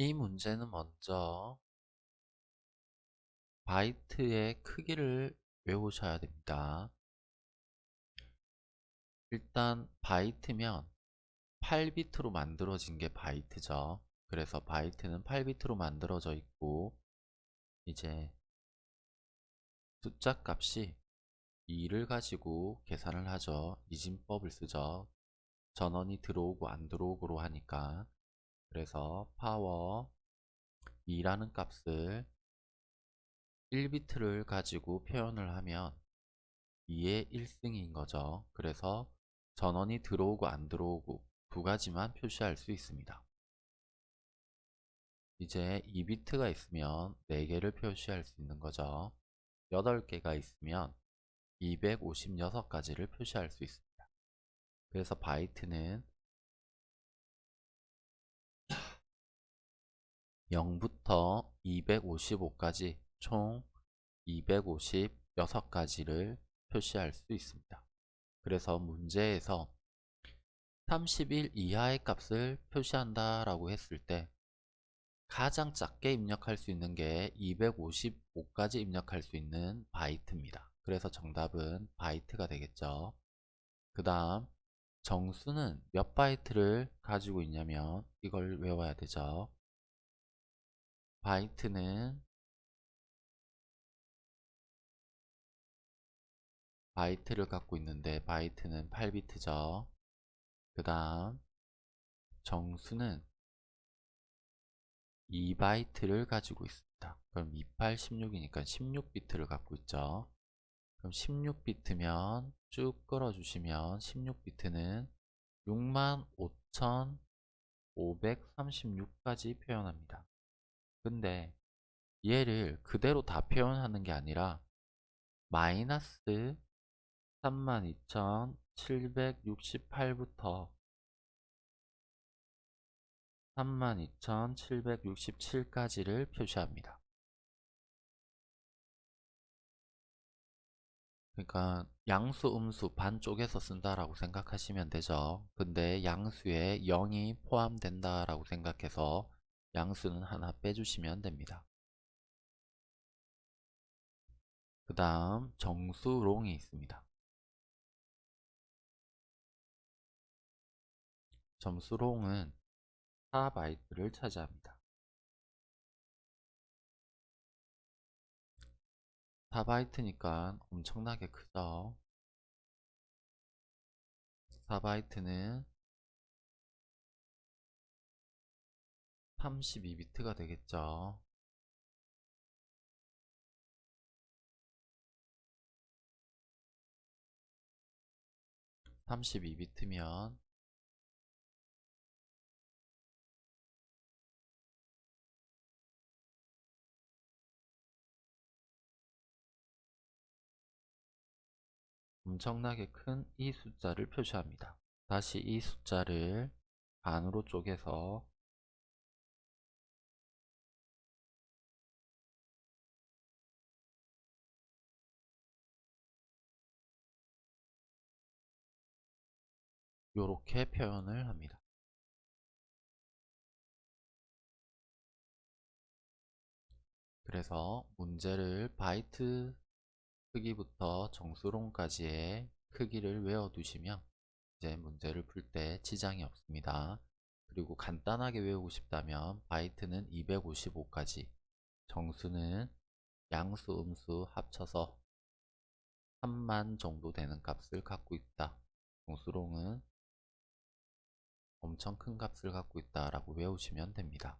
이 문제는 먼저 바이트의 크기를 외우셔야 됩니다. 일단 바이트면 8비트로 만들어진 게 바이트죠. 그래서 바이트는 8비트로 만들어져 있고 이제 숫자 값이 2를 가지고 계산을 하죠. 이진법을 쓰죠. 전원이 들어오고 안 들어오고로 하니까 그래서 파워 2라는 값을 1비트를 가지고 표현을 하면 2의 1승인 거죠. 그래서 전원이 들어오고 안 들어오고 두 가지만 표시할 수 있습니다. 이제 2비트가 있으면 4개를 표시할 수 있는 거죠. 8개가 있으면 256가지를 표시할 수 있습니다. 그래서 바이트는 0부터 255까지 총 256가지를 표시할 수 있습니다. 그래서 문제에서 31 이하의 값을 표시한다 라고 했을 때 가장 작게 입력할 수 있는 게 255까지 입력할 수 있는 바이트입니다. 그래서 정답은 바이트가 되겠죠. 그 다음 정수는 몇 바이트를 가지고 있냐면 이걸 외워야 되죠. 바이트는 바이트를 갖고 있는데 바이트는 8비트죠. 그 다음 정수는 2바이트를 가지고 있습니다. 그럼 28, 16이니까 16비트를 갖고 있죠. 그럼 16비트면 쭉 끌어주시면 16비트는 65,536까지 표현합니다. 근데 얘를 그대로 다 표현하는 게 아니라 마이너스 32,768부터 32,767까지를 표시합니다. 그러니까 양수, 음수 반쪽에서 쓴다라고 생각하시면 되죠. 근데 양수에 0이 포함된다라고 생각해서 양수는 하나 빼주시면 됩니다. 그 다음 정수롱이 있습니다. 점수롱은 4바이트를 차지합니다. 4바이트니까 엄청나게 크죠 4바이트는 32비트가 되겠죠 32비트면 엄청나게 큰 이 숫자를 표시합니다. 다시 이 숫자를 반으로 쪼개서 이렇게 표현을 합니다. 그래서 문제를 바이트 크기부터 정수론까지의 크기를 외워두시면 이제 문제를 풀 때 지장이 없습니다. 그리고 간단하게 외우고 싶다면 바이트는 255까지 정수는 양수, 음수 합쳐서 3만 정도 되는 값을 갖고 있다. 정수롱은 엄청 큰 값을 갖고 있다 라고 외우시면 됩니다.